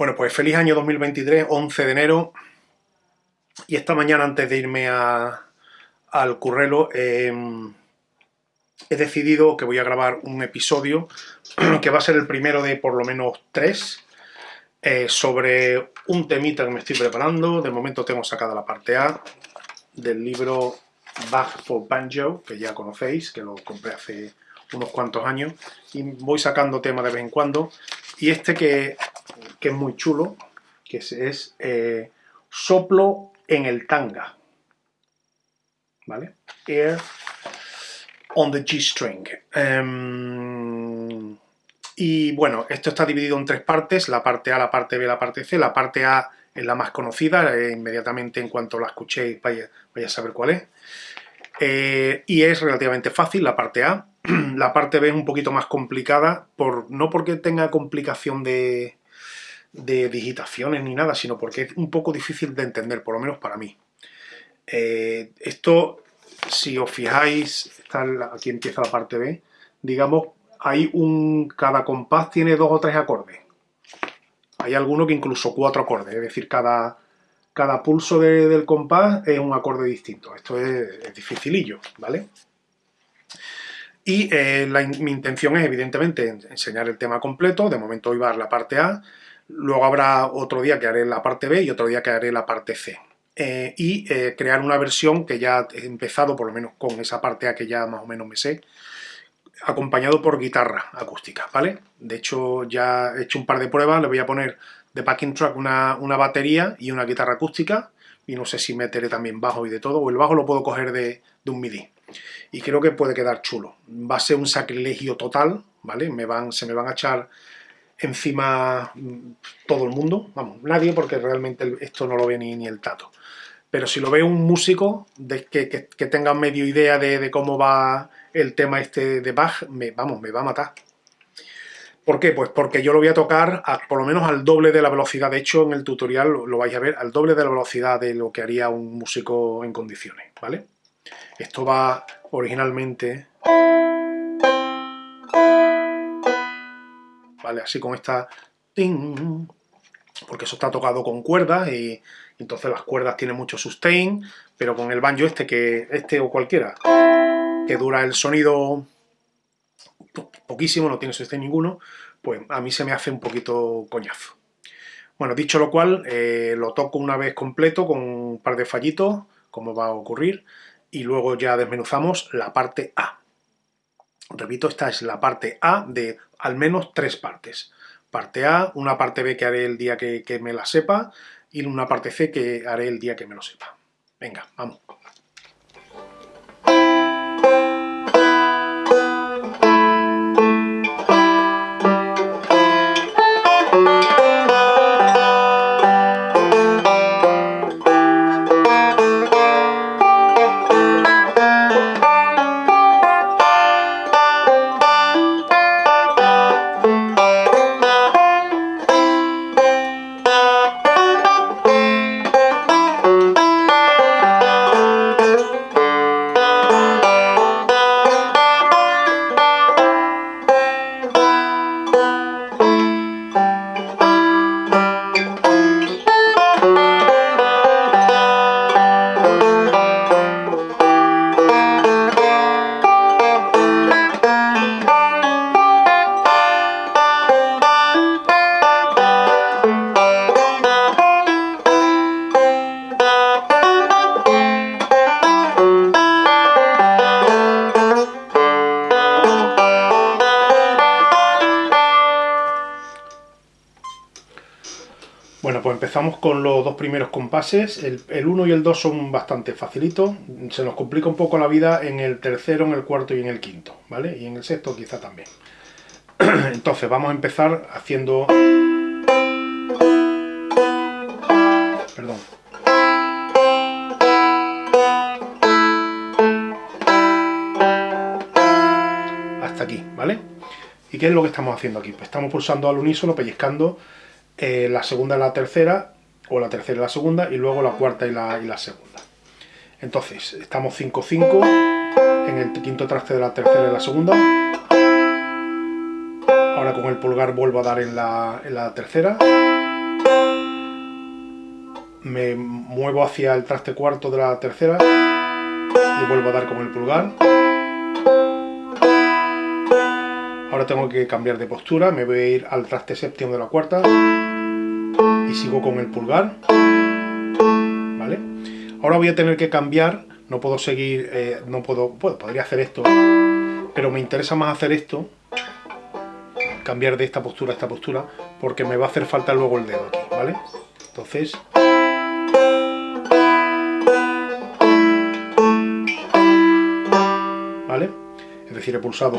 Bueno, pues feliz año 2023, 11 de enero. Y esta mañana, antes de irme al currelo, em, he decidido que voy a grabar un episodio que va a ser el primero de por lo menos tres eh, sobre un temita que me estoy preparando. De momento tengo sacada la parte A del libro Bach for Banjo, que ya conocéis, que lo compré hace unos cuantos años, y voy sacando temas de vez en cuando. Y este que que es muy chulo, que es, eh, soplo en el tanga. ¿Vale? Air on the G-string. Em, y bueno, esto está dividido en tres partes, la parte A, la parte B, la parte C. La parte A es la más conocida, eh, inmediatamente en cuanto la escuchéis vaya, a saber cuál es. Eh, y es relativamente fácil la parte A. la parte B es un poquito más complicada, por, no porque tenga complicación de, de digitaciones ni nada, sino porque es un poco difícil de entender, por lo menos para mí. Eh, esto, si os fijáis, aquí empieza la parte B, digamos, hay un, cada compás tiene dos o tres acordes. Hay alguno que incluso cuatro acordes, es decir, cada, cada pulso del compás es un acorde distinto. Esto es, dificilillo, ¿vale? Y eh, mi intención es, evidentemente, enseñar el tema completo. De momento hoy va a la parte A. Luego habrá otro día que haré la parte B y otro día que haré la parte C. Eh, y eh, crear una versión que ya he empezado, por lo menos con esa parte A que ya más o menos me sé, acompañado por guitarra acústica, ¿vale? De hecho, ya he hecho un par de pruebas, le voy a poner de backing track una, batería y una guitarra acústica, y no sé si meteré también bajo y de todo, o el bajo lo puedo coger de, de un MIDI. Y creo que puede quedar chulo. Va a ser un sacrilegio total, ¿vale? Me van, se me van a echar encima mm, todo el mundo, vamos, nadie porque realmente esto no lo ve ni, ni el tato. Pero si lo ve un músico de que, que, tenga medio idea de, cómo va el tema este de Bach, me, vamos, me va a matar. ¿Por qué? Pues porque yo lo voy a tocar por lo menos al doble de la velocidad. De hecho, en el tutorial lo, lo, vais a ver, al doble de la velocidad de lo que haría un músico en condiciones, ¿vale? Esto va originalmente... Así con esta... porque eso está tocado con cuerdas y entonces las cuerdas tienen mucho sustain, pero con el banjo este, que este o cualquiera, que dura el sonido poquísimo, no tiene sustain ninguno, pues a mí se me hace un poquito coñazo. Bueno, dicho lo cual, eh, lo toco una vez completo con un par de fallitos, como va a ocurrir, y luego ya desmenuzamos la parte A. Repito, esta es la parte A de al menos tres partes. Parte A, una parte B que haré el día que, me la sepa y una parte C que haré el día que me lo sepa. Venga, vamos. Con los dos primeros compases. El 1 y el 2 son bastante facilitos. Se nos complica un poco la vida en el tercero, en el cuarto y en el quinto, ¿vale? Y en el sexto quizá también. Entonces vamos a empezar haciendo... Perdón. Hasta aquí, ¿vale? ¿Y qué es lo que estamos haciendo aquí? Pues estamos pulsando al unísono, pellizcando eh, la segunda y la tercera, o la tercera y la segunda, y luego la cuarta y la, y la segunda. Entonces, estamos 5-5 en el quinto traste de la tercera y la segunda. Ahora con el pulgar vuelvo a dar en la, en la tercera. me muevo hacia el traste cuarto de la tercera y vuelvo a dar con el pulgar. Ahora tengo que cambiar de postura, me voy a ir al traste séptimo de la cuarta y sigo con el pulgar. ¿Vale? Ahora voy a tener que cambiar, no puedo seguir, eh, no puedo, podría hacer esto, pero me interesa más hacer esto, cambiar de esta postura a esta postura, porque me va a hacer falta luego el dedo aquí, ¿vale? Entonces... ¿Vale? Es decir, he pulsado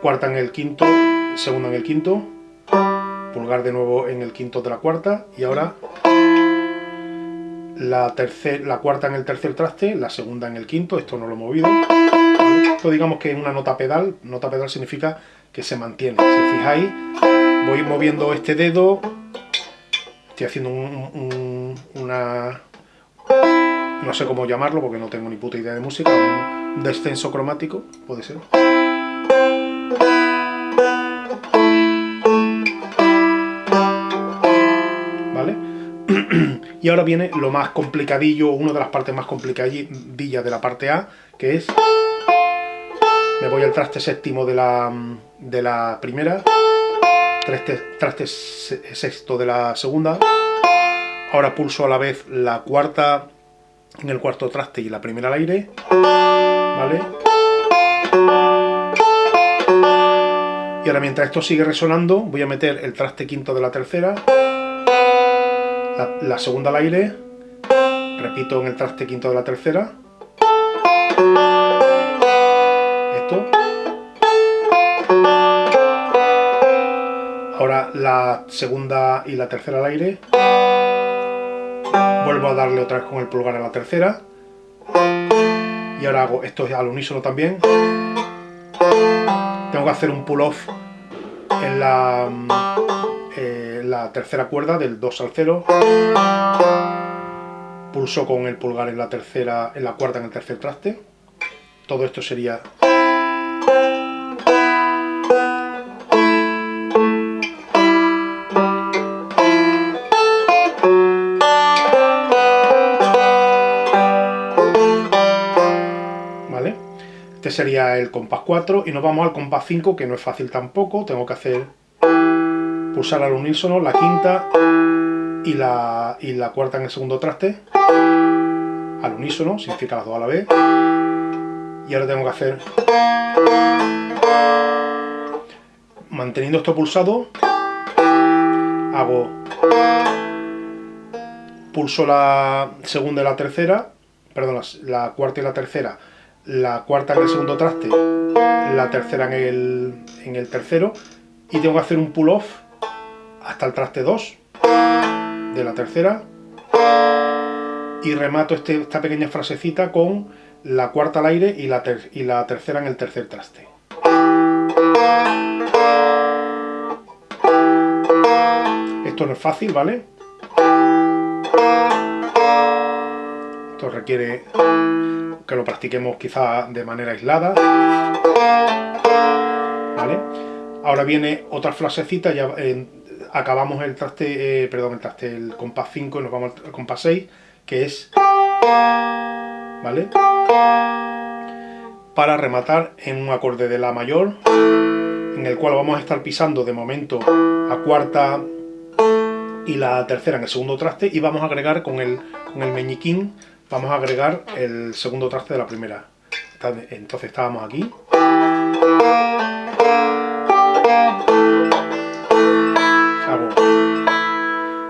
cuarta en el quinto, segunda en el quinto, pulgar de nuevo en el quinto de la cuarta y ahora la, tercer, la cuarta en el tercer traste, la segunda en el quinto, esto no lo he movido. Esto digamos que es una nota pedal, nota pedal significa que se mantiene. Si os fijáis, voy moviendo este dedo, estoy haciendo una... no sé cómo llamarlo porque no tengo ni puta idea de música, un descenso cromático, puede ser. Y ahora viene lo más complicadillo, una de las partes más complicadillas de la parte A, que es... Me voy al traste séptimo de la, de la primera, traste, traste sexto de la segunda, ahora pulso a la vez la cuarta en el cuarto traste y la primera al aire, ¿vale? Y ahora mientras esto sigue resonando, voy a meter el traste quinto de la tercera, la, segunda al aire, repito en el traste quinto de la tercera, esto, ahora la segunda y la tercera al aire, vuelvo a darle otra vez con el pulgar a la tercera, y ahora hago esto al unísono también, tengo que hacer un pull-off en la la tercera cuerda del 2 al 0 pulso con el pulgar en la tercera en la cuarta en el tercer traste. Todo esto sería. Este sería el compás 4 y nos vamos al compás 5 que no es fácil tampoco, tengo que hacer pulsar al unísono la quinta y la, y la cuarta en el segundo traste. Al unísono, significa las dos a la vez. Y ahora tengo que hacer manteniendo esto pulsado hago pulso la segunda y la tercera perdón, la, cuarta y la tercera la cuarta en el segundo traste la tercera en el, en el tercero y tengo que hacer un pull off hasta el traste 2 de la tercera y remato este, esta pequeña frasecita con la cuarta al aire y la, y la tercera en el tercer traste. Esto no es fácil, ¿vale? Esto requiere que lo practiquemos quizá de manera aislada. ¿Vale? Ahora viene otra frasecita ya en acabamos el traste, eh, perdón, el traste, el compás 5 y nos vamos al compás 6, que es, ¿vale? Para rematar en un acorde de La mayor, en el cual vamos a estar pisando de momento a cuarta y la tercera en el segundo traste y vamos a agregar con el, con el meñiquín, vamos a agregar el segundo traste de la primera. Entonces estábamos aquí.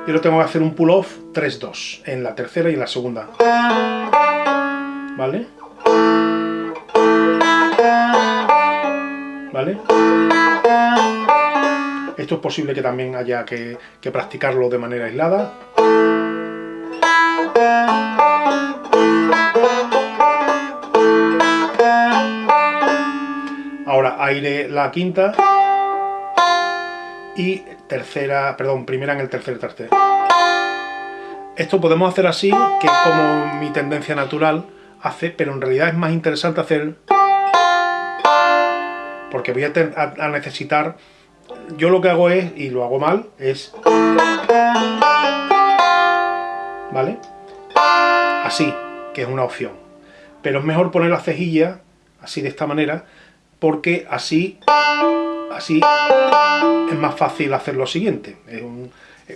Y ahora tengo que hacer un pull-off 3-2 en la tercera y en la segunda. ¿Vale? ¿Vale? Esto es posible que también haya que, que practicarlo de manera aislada. Ahora aire la quinta y tercera, perdón, primera en el tercer traste. Esto podemos hacer así, que es como mi tendencia natural hace, pero en realidad es más interesante hacer... Porque voy a, necesitar... Yo lo que hago es, y lo hago mal, es... ¿vale? Así, que es una opción. Pero es mejor poner la cejilla así de esta manera, porque así, así es más fácil hacer lo siguiente. Es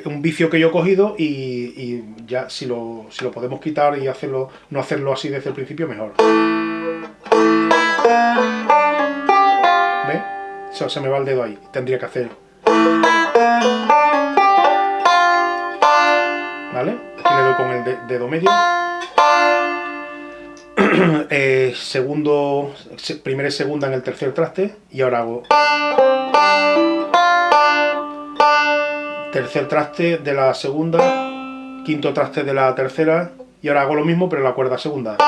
un, vicio que yo he cogido y, ya si lo, si lo, podemos quitar y hacerlo, no hacerlo así desde el principio, mejor. ¿Ve? Se me va el dedo ahí. Tendría que hacer... ¿Vale? Aquí le doy con el dedo medio. Eh, segundo, primera y segunda en el tercer traste y ahora hago tercer traste de la segunda, quinto traste de la tercera y ahora hago lo mismo pero en la cuerda segunda.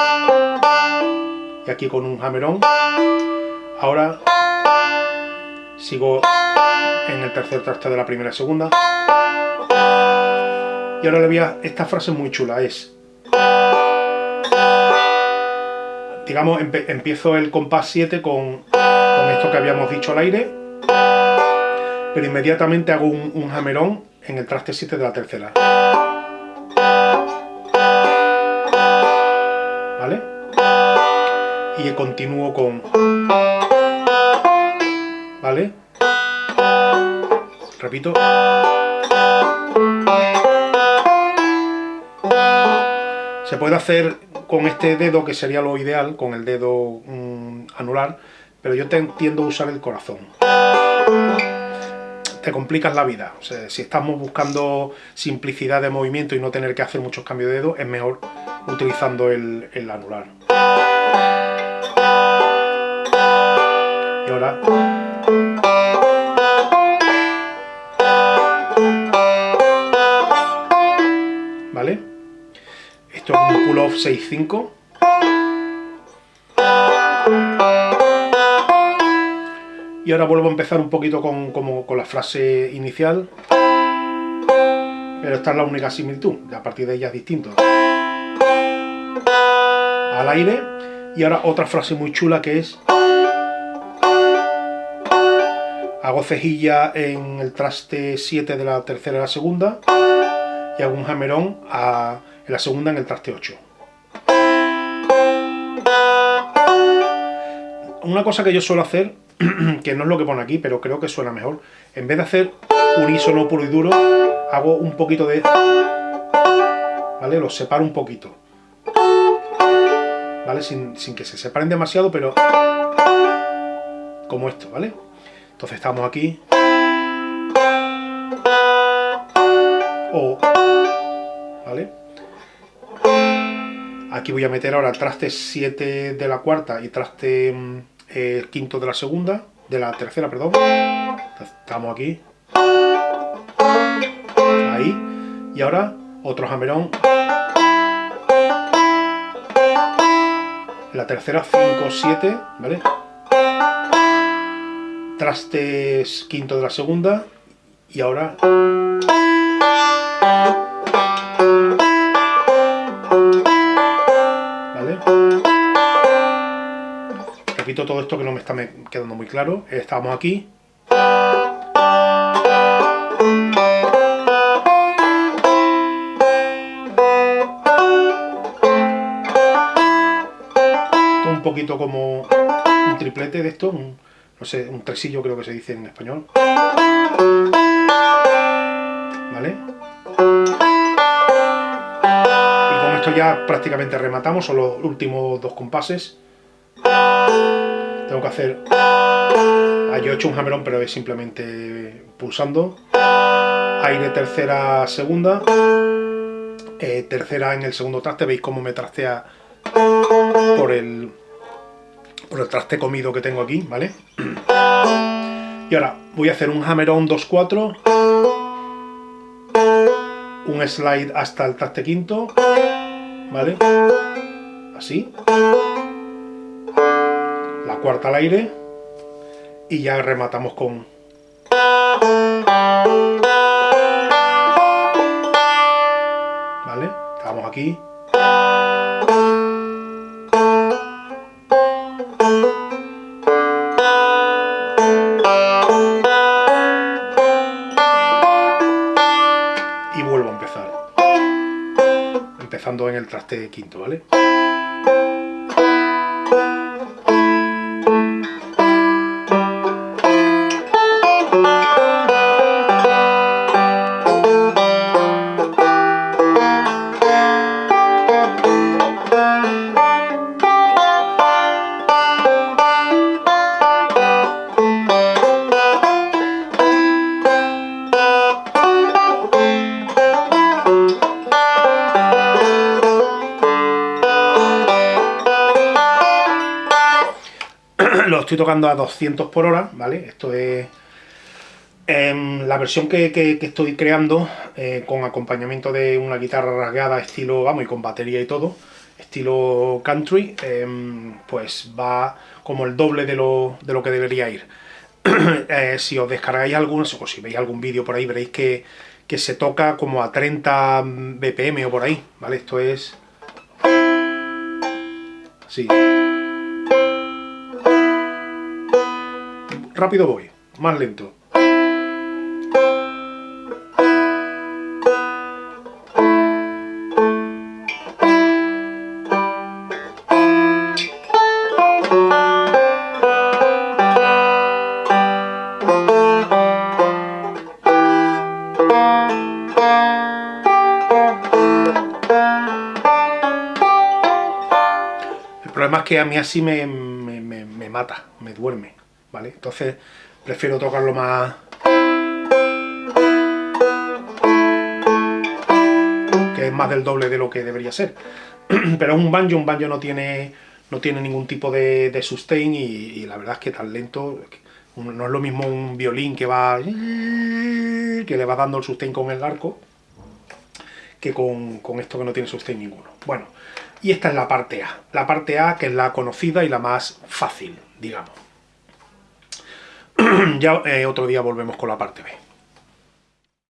Y aquí con un hammerón ahora sigo en el tercer traste de la primera y segunda. Y ahora le voy a... esta frase muy chula es digamos, empiezo el compás 7 con, esto que habíamos dicho al aire, pero inmediatamente hago un, un hammerón en el traste 7 de la tercera. ¿Vale? Y continúo con... ¿Vale? Repito. Se puede hacer con este dedo, que sería lo ideal, con el dedo mm, anular, pero yo te tiendo a usar el corazón. Te complicas la vida. si estamos buscando simplicidad de movimiento y no tener que hacer muchos cambios de dedo, es mejor utilizando el, el anular. Y ahora... ¿Vale? Esto es un pull-off 6-5. Y ahora vuelvo a empezar un poquito con, con la frase inicial. Pero esta es la única similitud, a partir de ella es distinto. Al aire. Y ahora otra frase muy chula que es... Hago cejilla en el traste 7 de la tercera y la segunda. Y hago un jamerón a en la segunda en el traste 8. Una cosa que yo suelo hacer, que no es lo que pone aquí, pero creo que suena mejor, en vez de hacer unísono puro y duro, hago un poquito de... ¿Vale? Los separo un poquito. ¿Vale? Sin, sin que se separen demasiado, pero... Como esto, ¿vale? Entonces estamos aquí. O... ¿Vale? Aquí voy a meter ahora traste 7 de la cuarta y traste mm, eh, quinto de la segunda, de la tercera, perdón. Estamos aquí. Ahí. Y ahora otro jamerón. La tercera 5, 7, ¿vale? Trastes quinto de la segunda. Y ahora todo esto que no me está quedando muy claro. Estamos aquí. un poquito como un triplete de esto, un, no sé, un tresillo creo que se dice en español. ¿Vale? Y con esto ya prácticamente rematamos, son los últimos dos compases tengo que hacer... Ah, yo he hecho un hammerón, pero es simplemente pulsando. Aire tercera, segunda. Eh, tercera en el segundo traste, veis cómo me trastea por el, por el traste comido que tengo aquí, ¿vale? Y ahora voy a hacer un hammerón 2-4, un slide hasta el traste quinto, ¿vale? Así cuarta al aire y ya rematamos con... ¿Vale? Estamos aquí. Y vuelvo a empezar. empezando en el traste quinto, ¿vale? lo estoy tocando a 200 por hora, ¿vale? Esto es em, la versión que, estoy creando eh, con acompañamiento de una guitarra rasgada estilo, vamos, y con batería y todo, estilo country, em, pues va como el doble de lo, que debería ir. Eh, si os descargáis algún, o si veis algún vídeo por ahí, veréis que, que se toca como a 30 BPM o por ahí, ¿vale? Esto es... Así. Rápido voy, más lento. El problema es que a mí así me, me mata, me duerme. ¿Vale? Entonces prefiero tocarlo más... que es más del doble de lo que debería ser. Pero es un banjo, un banjo no tiene, no tiene ningún tipo de, sustain y, la verdad es que tan lento... No es lo mismo un violín que va... que le va dando el sustain con el arco que con, con esto que no tiene sustain ninguno. Bueno, y esta es la parte A. La parte A que es la conocida y la más fácil, digamos. ya eh, otro día volvemos con la parte B.